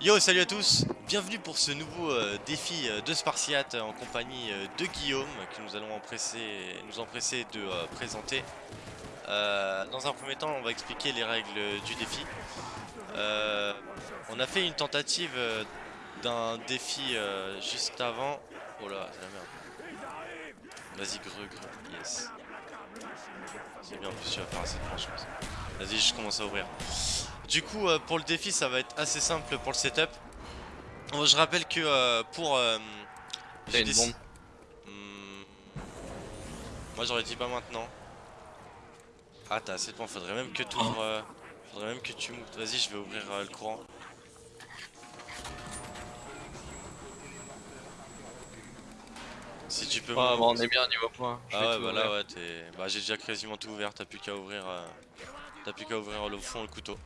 Yo, salut à tous Bienvenue pour ce nouveau euh, défi euh, de Spartiate en compagnie euh, de Guillaume que nous allons empresser, nous empresser de présenter. dans un premier temps, on va expliquer les règles du défi. on a fait une tentative d'un défi juste avant. Oh là, c'est la merde. Vas-y, greu, greu, yes. C'est bien, en plus tu vas faire assez de. Vas-y, je commence à ouvrir. Du coup, euh, pour le défi, ça va être assez simple pour le setup. je rappelle que euh, pour... Euh, une bombe hmm. Moi j'aurais dit pas maintenant. Ah t'as assez de points, faudrait même que tu ouvres... faudrait même que tu. Vas-y, je vais ouvrir le courant. Si tu peux... Ah bah on est bien niveau point. ah ouais bah là ouais t'es... Bah j'ai déjà quasiment tout ouvert, t'as plus qu'à ouvrir... T'as plus qu'à ouvrir le fond le couteau.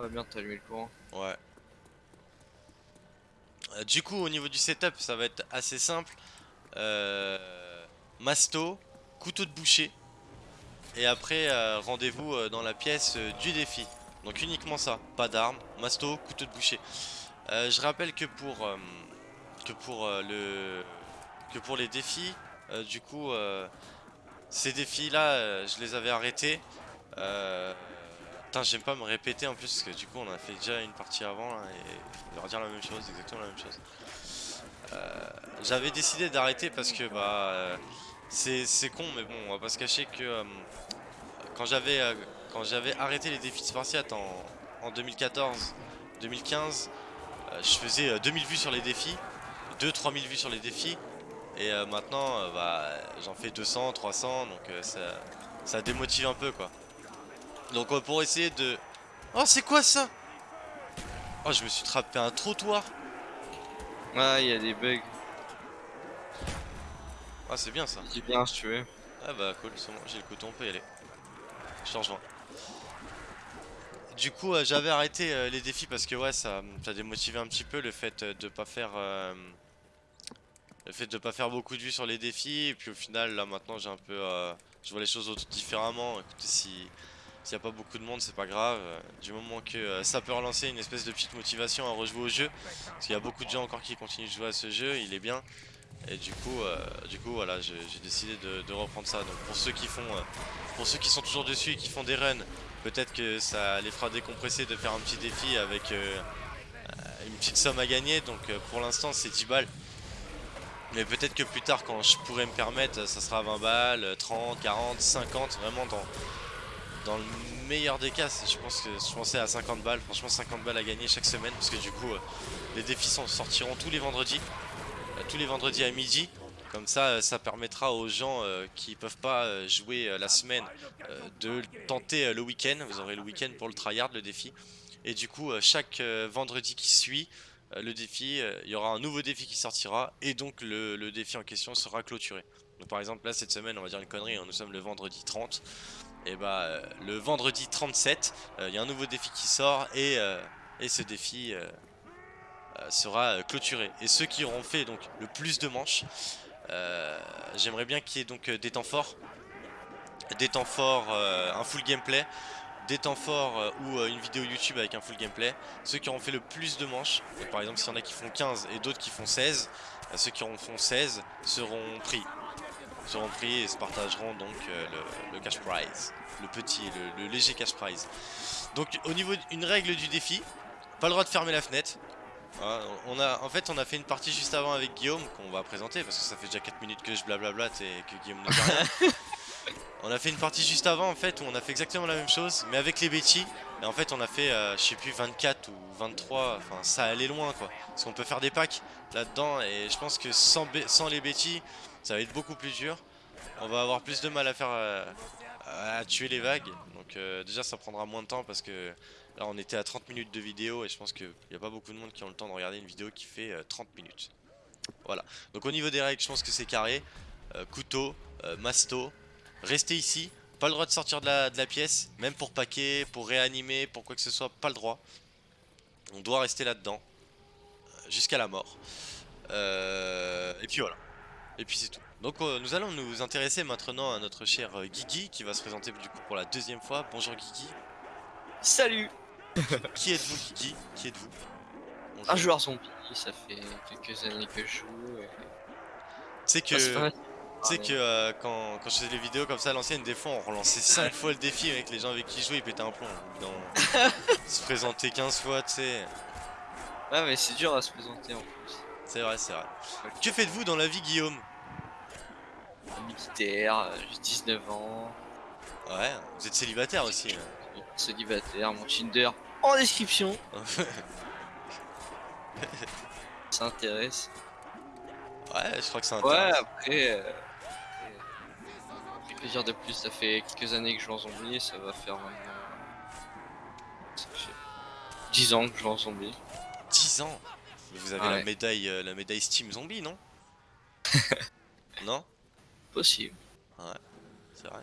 Ah bien, t'as allumé le courant. Ouais. Euh, du coup, au niveau du setup, ça va être assez simple. Euh, masto, couteau de boucher. Et après, euh, rendez-vous dans la pièce du défi. Donc uniquement ça, pas d'armes, masto, couteau de boucher. je rappelle que pour, que pour, le, que pour les défis, du coup, ces défis-là, je les avais arrêtés. Putain, j'aime pas me répéter en plus, parce que du coup, on a fait déjà une partie avant, et on va redire la même chose, exactement la même chose. Euh, j'avais décidé d'arrêter parce que, bah, euh, c'est con, mais bon, on va pas se cacher que euh, quand j'avais arrêté les défis de Spartiate en, en 2014-2015, je faisais 2000 vues sur les défis, 2-3000 vues sur les défis, et maintenant, bah, j'en fais 200, 300, donc ça, ça démotive un peu, quoi. Donc pour essayer de... Oh c'est quoi ça? Oh je me suis trappé un trottoir. Ah il y a des bugs. Ah c'est bien ça. C'est bien si tu veux. Ah bah cool c'est bon j'ai le couteau on peut y aller. Je te rejoins. Du coup euh, j'avais arrêté euh, les défis parce que ouais ça, ça démotivé un petit peu le fait euh, de pas faire Le fait de pas faire beaucoup de vues sur les défis. Et puis au final là maintenant j'ai un peu Je vois les choses différemment. Écoutez si s'il n'y a pas beaucoup de monde, c'est pas grave. Euh, du moment que euh, ça peut relancer une espèce de petite motivation à rejouer au jeu. Parce qu'il y a beaucoup de gens encore qui continuent de jouer à ce jeu, il est bien. Et du coup, euh, du coup voilà, j'ai décidé de, reprendre ça. Donc pour ceux qui font, pour ceux qui sont toujours dessus et qui font des runs, peut-être que ça les fera décompresser de faire un petit défi avec une petite somme à gagner. Donc pour l'instant c'est 10 balles. Mais peut-être que plus tard quand je pourrais me permettre, ça sera 20 balles, 30, 40, 50, vraiment dans, dans le meilleur des cas, je pense que je pensais à 50 balles, franchement 50 balles à gagner chaque semaine parce que du coup euh, les défis sortiront tous les vendredis, euh, tous les vendredis à midi. Comme ça, euh, ça permettra aux gens qui peuvent pas jouer la semaine de tenter le week-end. Vous aurez le week-end pour le tryhard, le défi. Et du coup, chaque vendredi qui suit le défi, il y aura un nouveau défi qui sortira et donc le, défi en question sera clôturé. Donc par exemple là cette semaine on va dire une connerie, hein, nous sommes le vendredi 30 et bah euh, le vendredi 37, euh, il y a un nouveau défi qui sort et, euh, ce défi sera clôturé. Et ceux qui auront fait donc le plus de manches, j'aimerais bien qu'il y ait donc des temps forts, des temps forts, un full gameplay, des temps forts ou une vidéo YouTube avec un full gameplay. Ceux qui auront fait le plus de manches, par exemple s'il y en a qui font 15 et d'autres qui font 16, ceux qui auront fait 16 seront pris seront pris et se partageront donc euh, le, cash prize. Le petit, le, léger cash prize. Donc au niveau d'une règle du défi, pas le droit de fermer la fenêtre. on a, en fait on a fait une partie juste avant avec Guillaume qu'on va présenter parce que ça fait déjà 4 minutes que je blablablate et que Guillaume ne dit rien. on a fait une partie juste avant en fait où on a fait exactement la même chose mais avec les Betty et en fait on a fait euh, je sais plus 24 ou 23 enfin ça allait loin quoi parce qu'on peut faire des packs là dedans et je pense que sans, sans les Betty ça va être beaucoup plus dur. On va avoir plus de mal à faire euh, à tuer les vagues. Donc euh, déjà ça prendra moins de temps parce que là on était à 30 minutes de vidéo et je pense qu'il n'y a pas beaucoup de monde qui ont le temps de regarder une vidéo qui fait 30 euh, minutes. Voilà. Donc au niveau des règles je pense que c'est carré. couteau, masto. Restez ici. Pas le droit de sortir de la, de la pièce. Même pour paquer, pour réanimer, pour quoi que ce soit. Pas le droit. On doit rester là-dedans. Jusqu'à la mort. et puis voilà. Et puis c'est tout. Donc euh, nous allons nous intéresser maintenant à notre cher euh, Guigui qui va se présenter du coup pour la deuxième fois. Bonjour Guigui. Salut Qui êtes-vous Guigui? Qui êtes-vous? Un joueur zombie, ça fait quelques années que je joue. et- Tu sais que, Ah, c'est pas- tu sais que euh, quand, quand je faisais des vidéos comme ça à l'ancienne, des fois on relançait 5 fois le défi avec les gens avec qui je jouais, ils pétaient un plomb. se présenter 15 fois, tu sais. Ouais, mais c'est dur à se présenter en plus. C'est vrai, c'est vrai. Que faites-vous dans la vie, Guillaume? Militaire, euh, j'ai 19 ans, Ouais, vous êtes célibataire aussi. hein. célibataire, mon Tinder en description. Ça intéresse. ouais, je crois que c'est Ouais, intéressant. après. euh, après, de plus Ça fait quelques années que je joue en zombie, ça va faire maintenant. ça fait 10 ans que je joue en zombie. 10 ans? Vous avez la Ouais. médaille euh, la médaille Steam Zombie, non Non Possible. C'est vrai.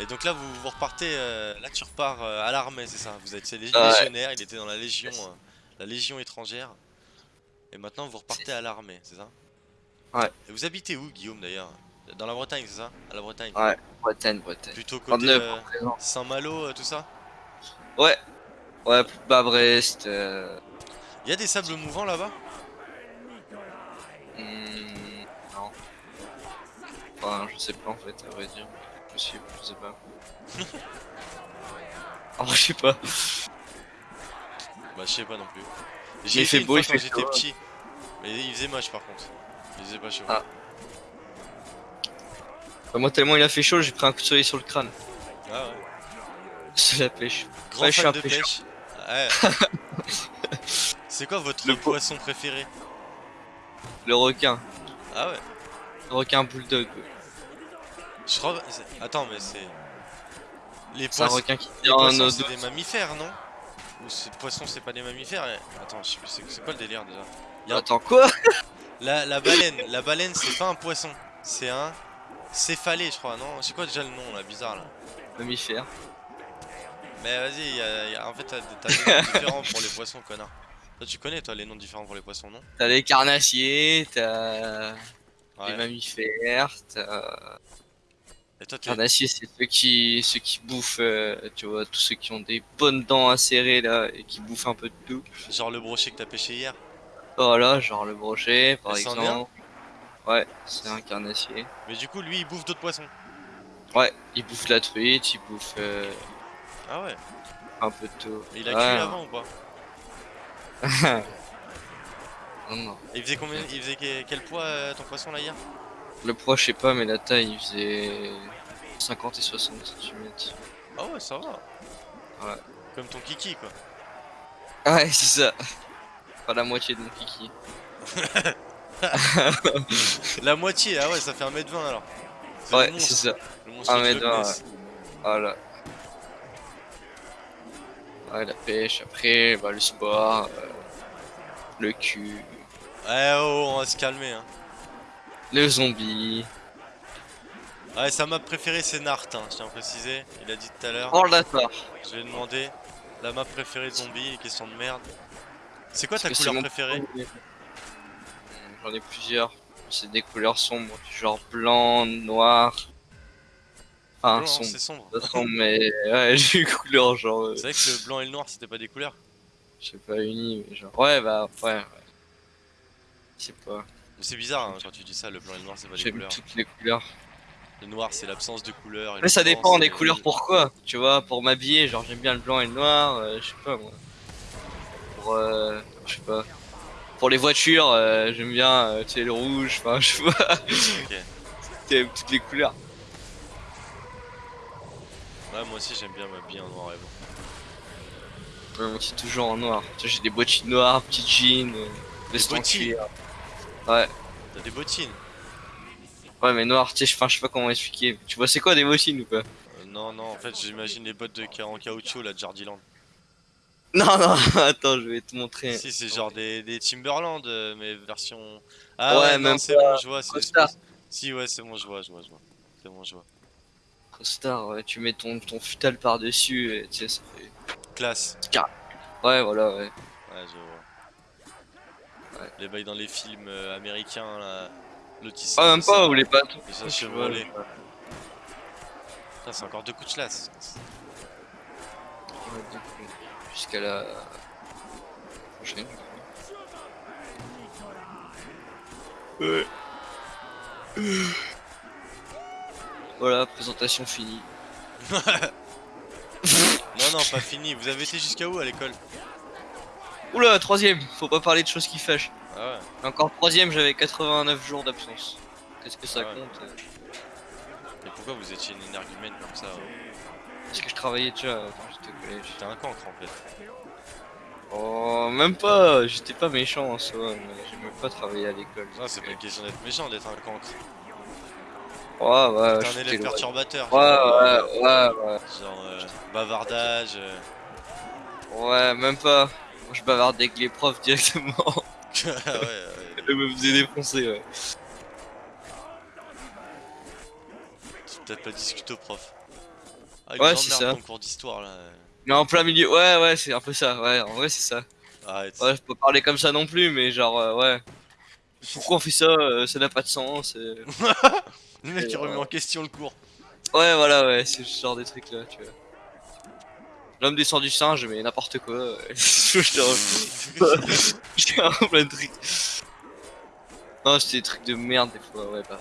Et donc là, vous, vous repartez. euh, là, tu repars euh, à l'armée, c'est ça? Vous êtes lég- Ouais. légionnaire, il était dans la légion, euh, la légion étrangère. Et maintenant, vous repartez à l'armée, c'est ça? Ouais. Et vous habitez où, Guillaume, d'ailleurs? Dans la Bretagne, c'est ça? À la Bretagne Ouais. Bretagne, Bretagne. Plutôt côté 39 en présent. Saint-Malo, tout ça? Ouais. Ouais, bas Brest. Euh... Il y a des sables mouvants là-bas hmm, non. Enfin, je sais pas en fait, à vrai dire. Possible, je sais pas. Ah, je sais pas. Bah, je sais pas non plus. il J'y ai fait beau, il quand fait j'étais petit. Mais il faisait moche par contre. Il faisait pas chaud. Ah. Bah, moi, tellement il a fait chaud, j'ai pris un coup de soleil sur le crâne. Ah ouais. C'est la pêche. Grand Ouais, je suis fan un de pêche. Ouais. C'est quoi votre Le po- poisson préféré Le requin. Ah ouais. Le requin bulldog. Je crois. Attends, mais c'est. Les C'est un poissons. requin qui Les poissons, c'est des mammifères, non Ou c'est poissons, c'est pas des mammifères Attends, je sais plus, c'est quoi le délire déjà y a un- Attends, quoi la, la baleine, la baleine, c'est pas un poisson, c'est un céphalé, je crois, non C'est quoi déjà le nom là, bizarre là Mammifère. Mais vas-y, en fait, t'as t'as des noms différents pour les poissons, connard. Toi, tu connais, toi, les noms différents pour les poissons, non T'as les carnassiers, t'as Ouais. les mammifères, t'as. Et toi, t'es. Carnassiers, c'est ceux qui, ceux qui bouffent, euh, tu vois, tous ceux qui ont des bonnes dents acérées là et qui bouffent un peu de tout. Genre le brochet que t'as pêché hier Voilà, genre le brochet par Et exemple. Ouais, c'est un carnassier. Mais du coup, lui, il bouffe d'autres poissons. Ouais, il bouffe la truite, il bouffe euh, Ah ouais un peu de tout. Il a Ouais. cuit avant ou pas non, non. Et il faisait combien Il faisait que- quel poids euh, ton poisson là hier? Le poids, je sais pas, mais la taille, il faisait 50 et 60 cm. Ah ouais, ça va. Ouais. Comme ton kiki quoi. Ouais, c'est ça. Pas la moitié de mon kiki. La moitié, ah ouais, ça fait 1m20 alors. Ouais, c'est ça. Le monstre Un de mètre Loch vingt, Ness. Voilà. Ouais, la pêche, après, bah, le sport, euh, le cul, Ouais, oh, on va se calmer. Hein. le zombie. Ouais, sa map préférée c'est Nart, hein, je tiens à préciser. Il a dit tout à l'heure. Oh d'accord. Je vais demander la map préférée de zombie, question de merde. C'est quoi ta couleur préférée? J'en ai plusieurs. C'est des couleurs sombres, genre blanc, noir. Blanc, sombre. c'est sombre. Mais ouais, j'ai une couleur genre. euh, C'est vrai que le blanc et le noir c'était pas des couleurs. Je sais pas, uni, mais genre. Ouais, bah, ouais, ouais. Je sais pas. Mais c'est bizarre hein, quand tu dis ça, le blanc et le noir c'est pas des J'aime couleurs. toutes les couleurs. Le noir c'est l'absence de couleurs. et Mais ça blanc, dépend des le- couleurs pourquoi. Tu vois, pour m'habiller, genre j'aime bien le blanc et le noir, euh, je sais pas moi. Pour, euh, je sais pas. Pour les voitures, euh, j'aime bien, tu sais, le rouge, enfin, je sais pas. Ok. J'aime toutes les couleurs. Ouais, moi aussi j'aime bien m'habiller en noir et blanc. Ouais, moi c'est toujours en noir. Tu sais, j'ai des bottines noires, petits jeans, euh, en bottines. Ouais, T'as des bottines ouais, mais noir, tu sais, je- sais pas comment expliquer. Tu vois, c'est quoi des bottines ou pas? Euh, Non, non, en fait j'imagine les bottes de en caoutchouc là de Jardiland. Non, non, attends, je vais te montrer. Si, c'est genre des, des Timberland, euh, mais version. Ah Ouais, même c'est bon, je vois. c'est Si, ouais, c'est bon, je vois, je vois, je vois. C'est bon, je vois costard, ouais, tu mets ton, ton futal par-dessus, et tu sais, ça fait... Classe. Ouais, voilà, ouais. Ouais, je vois. Les bails dans les films euh, américains, là, l'autisme. Ah, même pas, ou les pattes. Les chevrolés. Putain, c'est encore deux coups de chlasse. Ouais, donc, euh, jusqu'à la prochaine. Voilà, présentation finie. Non, non, pas fini. Vous avez été jusqu'à où à l'école? Oula, troisième, faut pas parler de choses qui fâchent. Ah ouais. Encore troisième, j'avais 89 jours d'absence. Qu'est-ce que ça Ah ouais. compte euh, Et pourquoi vous étiez une énergumène comme ça ouais Parce que je travaillais déjà euh, quand j'étais au collège. J'étais un cancre en fait. Oh, même pas, j'étais pas méchant en soi, mais j'aimais pas travailler à l'école. Non, c'est pas une question d'être méchant, d'être un cancre. Ouais, ouais, T'es un élève perturbateur. Ouais, genre, ouais, ouais, ouais. Genre euh, bavardage. euh. Ouais, même pas. Moi, je bavarde avec les profs directement. ouais, ouais. Eux me faisaient défoncer, ouais. Tu peut-être pas discuter au prof. Ah, Ouais, ouais, c'est c'est ça. ton cours d'histoire là. Mais en plein milieu, ouais, ouais, c'est un peu ça, ouais, en vrai, c'est ça. Arrête. Ouais, je peux pas parler comme ça non plus, mais genre, euh, ouais. Pourquoi on fait ça euh, Ça n'a pas de sens. euh. Le mec euh, remet en question le cours. Ouais, voilà, ouais, c'est ce genre des trucs là, tu vois. L'homme descend du singe, mais n'importe quoi. ouais. je te un plein de trucs. Non, c'était des trucs de merde des fois, ouais, bah.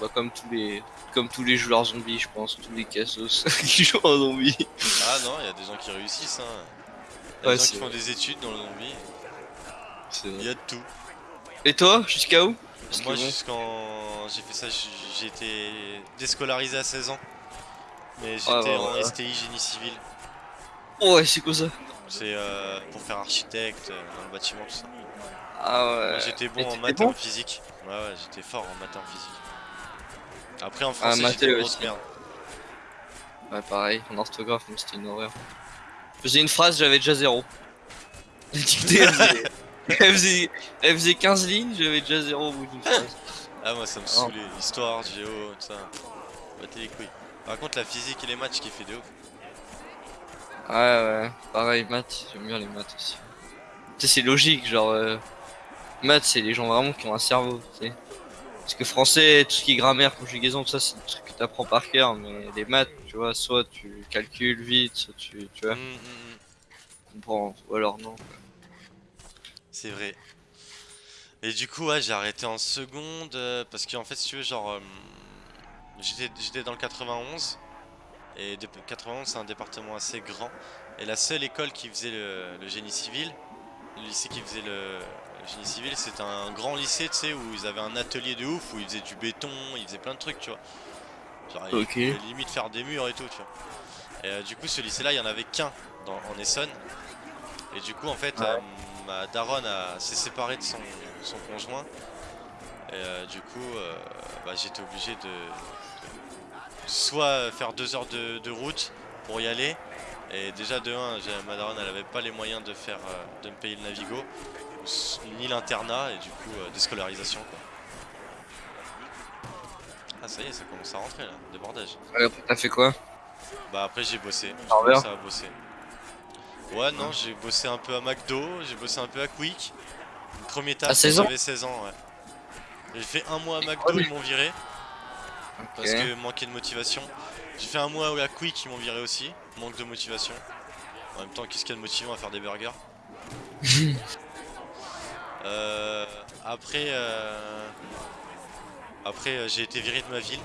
Bah, comme tous les. Comme tous les joueurs zombies, je pense, tous les cassos qui jouent en zombie. ah non, il y a des gens qui réussissent. Hein. Y a Ouais, des gens qui font des études dans le zombie. Il y a de tout. Et toi, jusqu'à où? Parce Moi bon, jusqu'en. J'ai fait ça, j'ai été déscolarisé à 16 ans. Mais j'étais en ouais. STI génie civil. Oh, ouais, c'est quoi ça? C'est euh, pour faire architecte euh, dans le bâtiment, tout ça. Ah ouais. J'étais bon en maths et en physique. Ouais, ouais, j'étais fort en maths et en physique. Après en Ah, français, maths j'étais une aussi. grosse merde. Ouais, pareil, en orthographe, mais c'était une horreur. Je faisais une phrase, j'avais déjà zéro. Elle faisait, elle faisait, elle faisait 15 lignes, j'avais déjà zéro au bout d'une phrase. Ah, moi ça me Oh. saoulait. Histoire, géo, tout ça. Battez les couilles. Par contre, la physique et les maths, je kiffais de ouf. Ouais, ouais, pareil, maths, j'aime bien les maths aussi. Tu sais, c'est logique, genre, euh, maths, c'est les gens vraiment qui ont un cerveau, tu sais. Parce que français, tout ce qui est grammaire, conjugaison, tout ça, c'est des trucs que t'apprends par cœur, mais les maths, tu vois, soit tu calcules vite, soit tu, tu vois, Hum, hum, hum. comprends, ou alors non. C'est vrai. Et du coup, ouais, j'ai arrêté en seconde euh, parce qu'en fait, si tu veux, genre, euh, j'étais dans le 91 et de- 91 c'est un département assez grand et la seule école qui faisait le, le génie civil, le lycée qui faisait le, le génie civil, c'était un grand lycée, tu sais, où ils avaient un atelier de ouf où ils faisaient du béton, ils faisaient plein de trucs, tu vois. Genre, ils Ok. pouvaient limite faire des murs et tout, tu vois. Et euh, du coup, ce lycée-là, il y en avait qu'un en Essonne. Et du coup, en fait, Ouais. euh, ma daronne a- s'est séparée de son, son conjoint. Et euh, du coup, euh, bah, j'étais obligé de, de soit faire deux heures de, de route pour y aller. Et déjà, de 1, ma daronne, elle avait pas les moyens de, faire, de me payer le Navigo, ni l'internat, et du coup, déscolarisation. Quoi. Ah, ça y est, ça commence à rentrer là, débordage. T'as fait quoi? Bah après j'ai bossé, commencé à bosser. Ouais non j'ai bossé un peu à McDo, j'ai bossé un peu à Quick. Le premier taf À 16 ans j'avais 16 ans ouais. J'ai fait un mois à McDo, ouais. ils m'ont viré parce que manquait de motivation. J'ai fait un mois à Quick, ils m'ont viré aussi, manque de motivation. En même temps qu'est-ce qu'il y a de motivant à faire des burgers Euh, Après euh, Après euh, j'ai été viré de ma ville.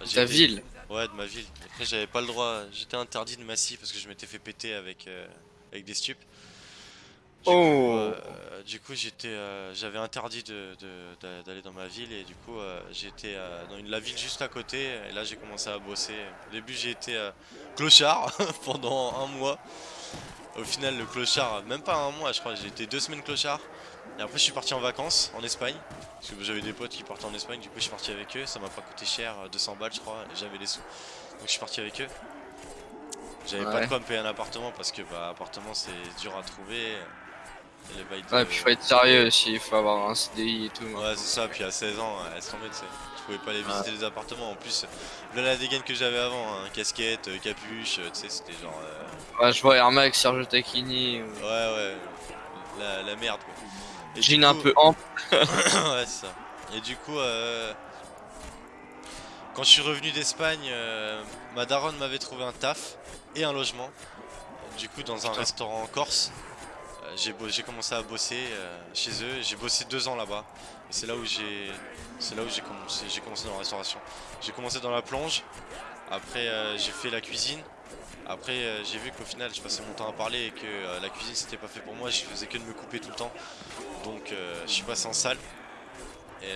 Ta été- ville Ouais, de ma ville. Après, j'avais pas le droit. J'étais interdit de Massy parce que je m'étais fait péter avec, euh, avec des stupes. Du Oh. coup, euh, du coup, j'étais, euh, j'avais interdit de- de- d'a- d'aller dans ma ville et du coup, euh, j'étais dans une, la ville juste à côté. Et là, j'ai commencé à bosser. Au début, j'ai été clochard pendant un mois. Au final, le clochard, même pas un mois, je crois. J'ai été deux semaines clochard. Et après, je suis parti en vacances en Espagne. Parce que j'avais des potes qui partaient en Espagne. Du coup, je suis parti avec eux. Ça m'a pas coûté cher, euh, 200 balles, je crois. Et j'avais les sous. Donc, je suis parti avec eux. J'avais pas de quoi me payer un appartement parce que bah appartement c'est dur à trouver. Et les bails de- Ouais, puis faut être sérieux aussi, il faut avoir un CDI et tout. Ouais c'est ça, puis à 16 ans, euh, laisse tomber tu sais. Je pouvais pas aller visiter les appartements en plus. Là la dégaine que j'avais avant, hein, casquette, euh, capuche, euh, tu sais c'était genre euh, Ouais, je vois Air Max, Sergio Tacchini, ou- Ouais ouais la, la merde quoi. Et jean un peu ample. ouais c'est ça. Et du coup euh, quand je suis revenu d'Espagne, euh, ma daronne m'avait trouvé un taf et un logement. Du coup dans un Putain. restaurant en Corse. Euh, j'ai commencé à bosser euh, chez eux, j'ai bossé deux ans là-bas. Et c'est là où j'ai c'est là où j'ai commencé, dans la restauration. J'ai commencé dans la plonge, après euh, j'ai fait la cuisine. Après j'ai vu qu'au final je passais mon temps à parler et que la cuisine c'était pas fait pour moi, je faisais que de me couper tout le temps. Donc je suis passé en salle. Et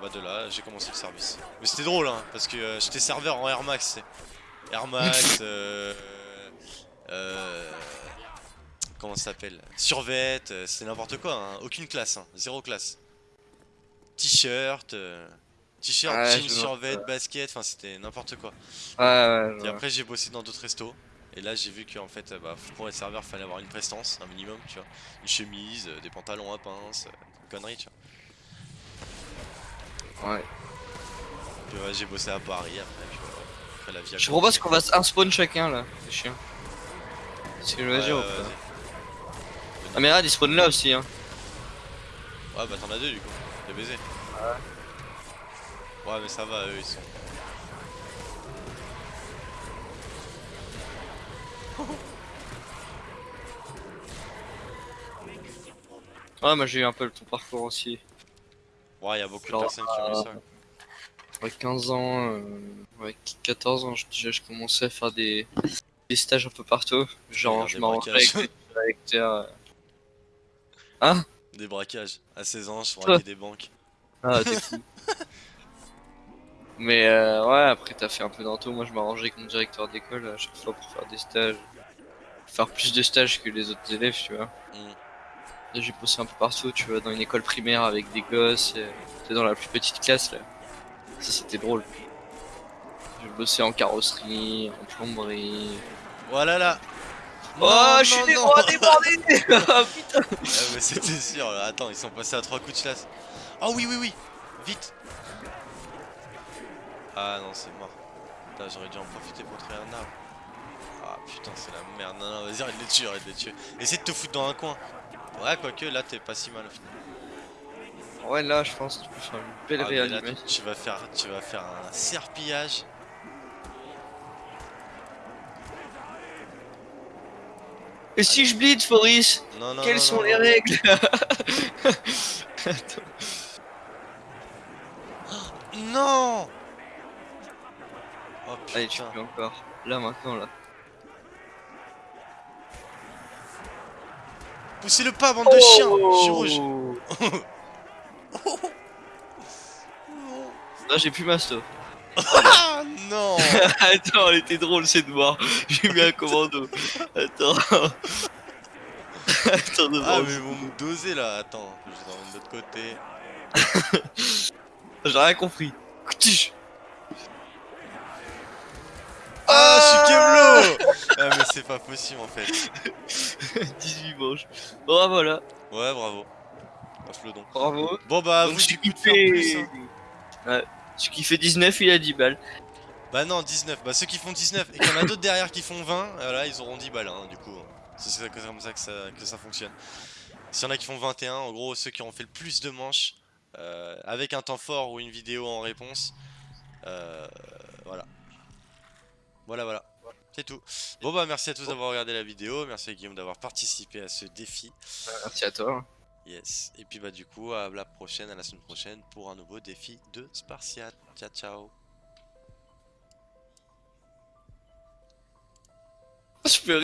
bah de là j'ai commencé le service. Mais c'était drôle hein, parce que j'étais serveur en Air Max. Air Max, euh, comment ça s'appelle Survêt, euh, c'est n'importe quoi, hein. aucune classe, hein. zéro classe. T-shirt, euh, t-shirt, Ouais, jean, je vois. survêt, basket, enfin c'était n'importe quoi. Ouais, ouais, Et après j'ai bossé dans d'autres restos. Et là j'ai vu qu'en fait euh, bah, pour être serveur fallait avoir une prestance, un minimum, tu vois. Une chemise, euh, des pantalons à pince, euh, une connerie, tu vois. Ouais. Puis ouais, j'ai bossé à Paris après, puis. Après la vie a Je propose qu'on fasse un spawn chacun là, c'est chiant. C'est veux Ouais, vas-y. Ah mais là, il spawn là aussi hein. Ouais bah t'en as deux du coup, t'es baisé. Ouais mais ça va, eux ils sont... Ouais, moi j'ai eu un peu le ton parcours aussi. Ouais y'a beaucoup de personnes qui ont eu ça. Avec 15 ans, euh, ouais, 14 ans, je- déjà je commençais à faire des, des stages un peu partout. Genre, je m'arrangeais avec des directeurs. Euh. Des braquages. À 16 ans, je braquais des banques. Ah, t'es fou. Mais euh, ouais, après t'as fait un peu dans tout. Moi je m'arrangeais avec mon directeur d'école à chaque fois pour faire des stages. Faire plus de stages que les autres élèves, tu vois. Mm. Là, J'ai bossé un peu partout, tu vois, dans une école primaire avec des gosses. J'étais dans la plus petite classe là. Ça c'était drôle. J'ai bossé en carrosserie, en plomberie. Voilà là oh, Non, je suis débordés Ah putain Ah mais c'était sûr, là. attends, ils sont passés à trois coups de chasse. Ah oui, oui, oui Vite Ah non, c'est mort. Putain, j'aurais dû en profiter pour créer un arbre. Ah putain, c'est la merde. Non, non, vas-y, arrête de les tuer, arrête de les tuer. Essaye de te foutre dans un coin. Ouais, quoique, là, t'es pas si mal au final. Ouais, là je pense que tu peux faire une belle Ah, réanimation. tu, tu vas faire, tu vas faire un serpillage. Et si je bleed, Foris Non, non, Quelles non, sont non, les non. règles? Non Oh Allez, tu peux encore. Là, maintenant, là. Poussez-le pas, bande de chiens Je suis rouge Là, j'ai plus ma stop. Ah non Attends, elle était drôle cette mort. J'ai mis un commando. Attends. Attends, de Ah mais ils vont me doser là, attends, je vais dans de l'autre côté. J'ai rien compris. Coutige. Ah, je suis Kevlo Ah mais c'est pas possible en fait. 18 manches. Oh, voilà. Ouais, bravo. Off le don. Bravo. Bon bah, Donc, vous plus. fait... hein. Ouais. Qui fait 19, il a 10 balles. Bah non, 19. Bah ceux qui font 19 et qu'il y en a d'autres derrière qui font 20, voilà, ils auront 10 balles hein, du coup. C'est c'est comme ça que, ça que ça fonctionne. S'il y en a qui font 21, en gros, ceux qui ont fait le plus de manches, euh, avec un temps fort ou une vidéo en réponse, euh, voilà. Voilà, voilà. C'est tout. Bon bah merci à tous d'avoir regardé la vidéo, merci à Guillaume d'avoir participé à ce défi. Merci à toi. Yes. Et puis bah du coup à la prochaine, à la semaine prochaine pour un nouveau défi de Spartiate. Ciao ciao. Je peux